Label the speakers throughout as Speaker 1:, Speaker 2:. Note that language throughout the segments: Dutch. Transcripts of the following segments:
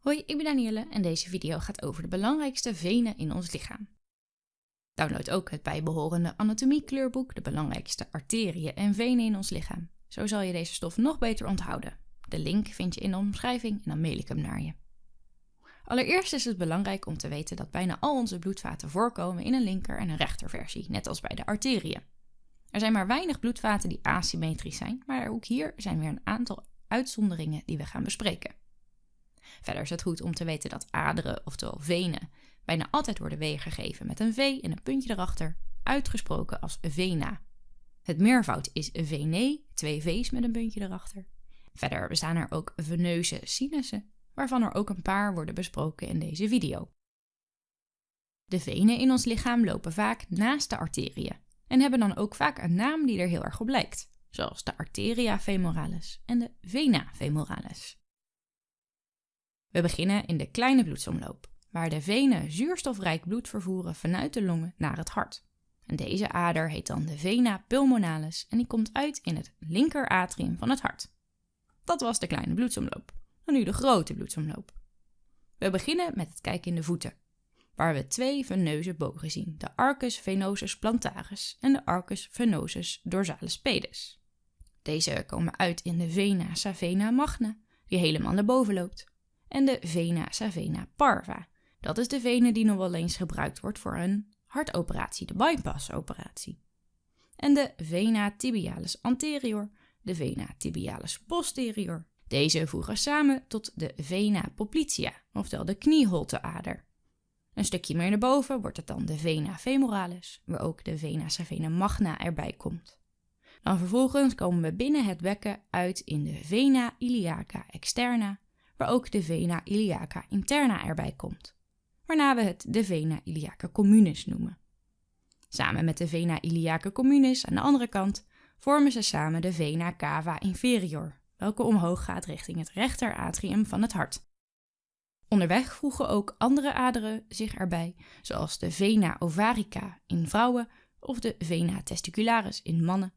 Speaker 1: Hoi, ik ben Danielle en deze video gaat over de belangrijkste venen in ons lichaam. Download ook het bijbehorende anatomiekleurboek, de belangrijkste arteriën en venen in ons lichaam. Zo zal je deze stof nog beter onthouden. De link vind je in de omschrijving en dan mail ik hem naar je. Allereerst is het belangrijk om te weten dat bijna al onze bloedvaten voorkomen in een linker- en een rechterversie, net als bij de arteriën. Er zijn maar weinig bloedvaten die asymmetrisch zijn, maar ook hier zijn weer een aantal uitzonderingen die we gaan bespreken. Verder is het goed om te weten dat aderen, oftewel venen, bijna altijd worden weergegeven met een V en een puntje erachter, uitgesproken als vena. Het meervoud is venae, twee V's met een puntje erachter. Verder bestaan er ook veneuze sinussen, waarvan er ook een paar worden besproken in deze video. De venen in ons lichaam lopen vaak naast de arteriën en hebben dan ook vaak een naam die er heel erg op lijkt, zoals de arteria femoralis en de vena femoralis. We beginnen in de kleine bloedsomloop, waar de venen zuurstofrijk bloed vervoeren vanuit de longen naar het hart. En deze ader heet dan de vena pulmonalis en die komt uit in het linkeratrium van het hart. Dat was de kleine bloedsomloop. En nu de grote bloedsomloop. We beginnen met het kijken in de voeten, waar we twee veneuze bogen zien: de arcus venosus plantaris en de arcus venosus dorsalis pedis. Deze komen uit in de vena savena magna, die helemaal naar boven loopt en de vena savena parva. Dat is de vene die nog wel eens gebruikt wordt voor een hartoperatie, de bypassoperatie. En de vena tibialis anterior, de vena tibialis posterior. Deze voegen samen tot de vena poplitea, oftewel de knieholteader. Een stukje meer naar boven wordt het dan de vena femoralis, waar ook de vena savena magna erbij komt. Dan vervolgens komen we binnen het bekken uit in de vena iliaca externa, waar ook de vena iliaca interna erbij komt, waarna we het de vena iliaca communis noemen. Samen met de vena iliaca communis aan de andere kant vormen ze samen de vena cava inferior, welke omhoog gaat richting het rechteratrium van het hart. Onderweg voegen ook andere aderen zich erbij, zoals de vena ovarica in vrouwen of de vena testicularis in mannen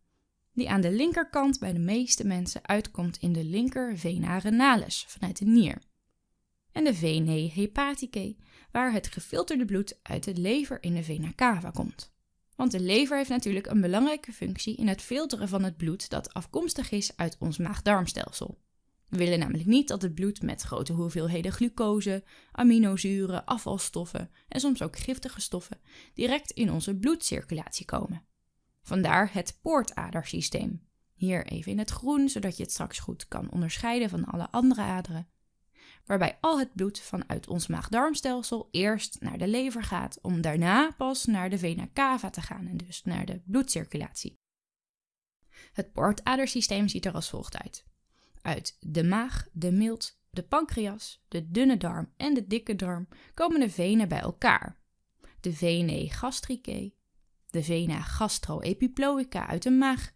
Speaker 1: die aan de linkerkant bij de meeste mensen uitkomt in de linker vena renalis vanuit de nier. En de venae hepaticae, waar het gefilterde bloed uit de lever in de vena cava komt. Want de lever heeft natuurlijk een belangrijke functie in het filteren van het bloed dat afkomstig is uit ons maag-darmstelsel. We willen namelijk niet dat het bloed met grote hoeveelheden glucose, aminozuren, afvalstoffen en soms ook giftige stoffen direct in onze bloedcirculatie komen. Vandaar het poortadersysteem. Hier even in het groen, zodat je het straks goed kan onderscheiden van alle andere aderen. Waarbij al het bloed vanuit ons maag-darmstelsel eerst naar de lever gaat, om daarna pas naar de vena cava te gaan en dus naar de bloedcirculatie. Het poortadersysteem ziet er als volgt uit. Uit de maag, de milt, de pancreas, de dunne darm en de dikke darm komen de venen bij elkaar. De venae gastricae, de vena gastroepiploica uit de maag,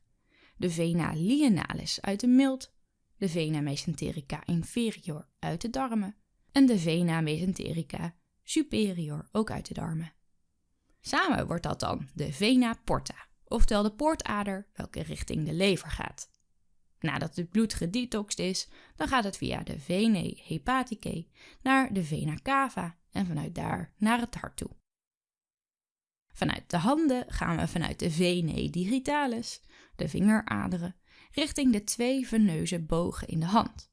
Speaker 1: de vena lienalis uit de milt, de vena mesenterica inferior uit de darmen en de vena mesenterica superior ook uit de darmen. Samen wordt dat dan de vena porta, oftewel de poortader welke richting de lever gaat. Nadat het bloed gedetoxed is, dan gaat het via de venae hepaticae naar de vena cava en vanuit daar naar het hart toe. Vanuit de handen gaan we vanuit de venae digitalis, de vingeraderen, richting de twee veneuze bogen in de hand.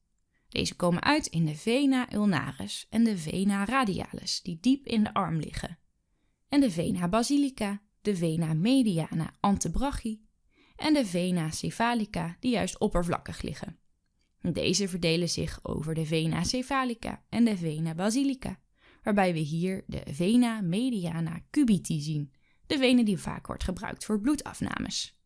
Speaker 1: Deze komen uit in de vena ulnaris en de vena radialis, die diep in de arm liggen. En de vena basilica, de vena mediana antebrachi en de vena cephalica, die juist oppervlakkig liggen. Deze verdelen zich over de vena cephalica en de vena basilica, waarbij we hier de vena mediana cubiti zien, de vene die vaak wordt gebruikt voor bloedafnames.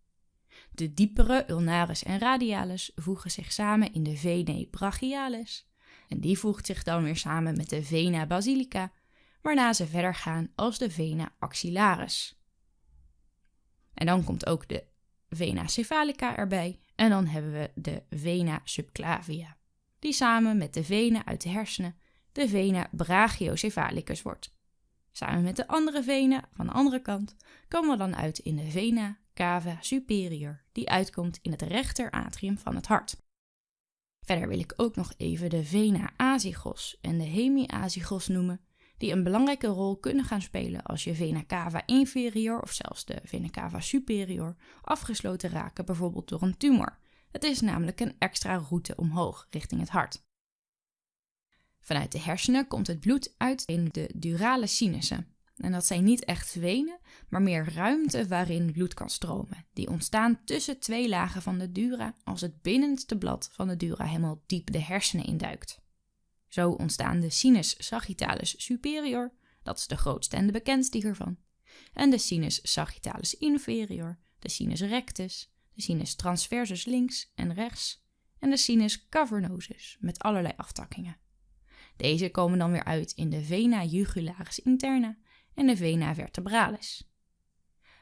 Speaker 1: De diepere ulnaris en radialis voegen zich samen in de venae brachialis en die voegt zich dan weer samen met de vena basilica, waarna ze verder gaan als de vena axillaris. En dan komt ook de vena cephalica erbij en dan hebben we de vena subclavia, die samen met de venen uit de hersenen de vena brachiocephalicus wordt. Samen met de andere venen van de andere kant komen we dan uit in de vena cava superior, die uitkomt in het rechteratrium van het hart. Verder wil ik ook nog even de vena azygos en de hemiazygos noemen, die een belangrijke rol kunnen gaan spelen als je vena cava inferior of zelfs de vena cava superior afgesloten raken, bijvoorbeeld door een tumor. Het is namelijk een extra route omhoog richting het hart. Vanuit de hersenen komt het bloed uit in de durale sinussen. En dat zijn niet echt venen, maar meer ruimte waarin bloed kan stromen. Die ontstaan tussen twee lagen van de dura als het binnenste blad van de dura helemaal diep de hersenen induikt. Zo ontstaan de sinus sagittalis superior, dat is de grootste en de bekendste hiervan, en de sinus sagittalis inferior, de sinus rectus, de sinus transversus links en rechts en de sinus cavernosus met allerlei aftakkingen. Deze komen dan weer uit in de vena jugularis interna en de vena vertebralis.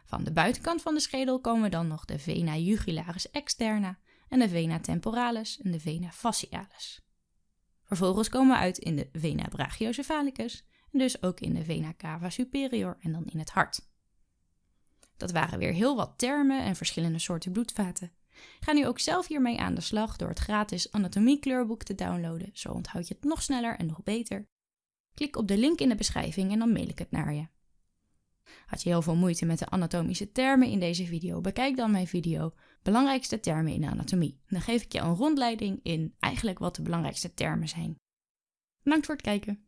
Speaker 1: Van de buitenkant van de schedel komen dan nog de vena jugularis externa en de vena temporalis en de vena facialis. Vervolgens komen we uit in de vena brachiocephalicus en dus ook in de vena cava superior en dan in het hart. Dat waren weer heel wat termen en verschillende soorten bloedvaten. Ga nu ook zelf hiermee aan de slag door het gratis anatomie-kleurboek te downloaden, zo onthoud je het nog sneller en nog beter. Klik op de link in de beschrijving en dan mail ik het naar je. Had je heel veel moeite met de anatomische termen in deze video? Bekijk dan mijn video Belangrijkste termen in de anatomie. Dan geef ik je een rondleiding in eigenlijk wat de belangrijkste termen zijn. Bedankt voor het kijken.